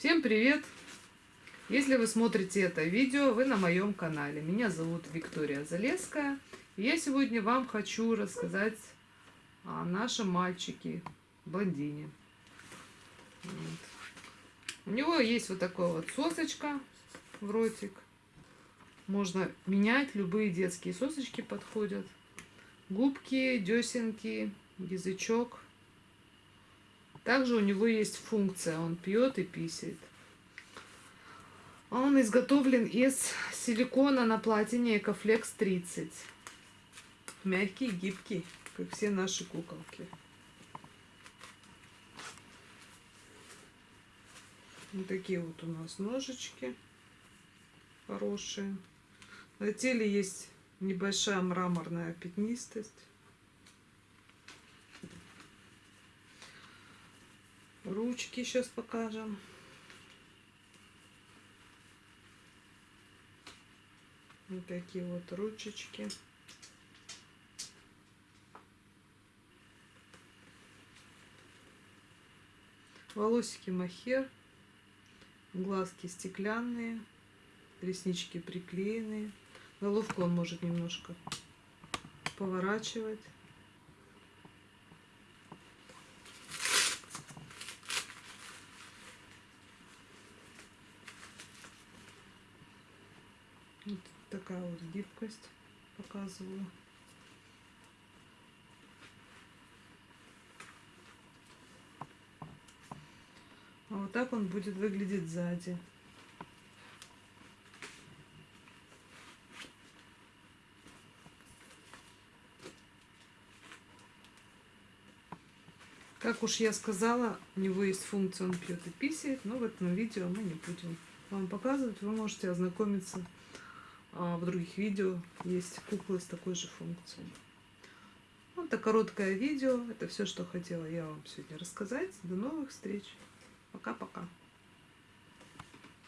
Всем привет! Если вы смотрите это видео, вы на моем канале. Меня зовут Виктория Залеская. И я сегодня вам хочу рассказать о нашем мальчике, блондине. Вот. У него есть вот такая вот сосочка в ротик. Можно менять, любые детские сосочки подходят. Губки, десенки, язычок – также у него есть функция, он пьет и писает. Он изготовлен из силикона на платине Экофлекс 30. Мягкий, гибкий, как все наши куколки. Вот такие вот у нас ножички хорошие. На теле есть небольшая мраморная пятнистость. Ручки сейчас покажем. Вот такие вот ручечки. Волосики махер. Глазки стеклянные. Реснички приклеенные. Головку он может немножко поворачивать. Вот такая вот гибкость показываю. А вот так он будет выглядеть сзади. Как уж я сказала, у него есть функция, он пьет и писает, но в этом видео мы не будем вам показывать. Вы можете ознакомиться а в других видео есть куклы с такой же функцией. Вот это короткое видео. Это все, что хотела я вам сегодня рассказать. До новых встреч. Пока-пока.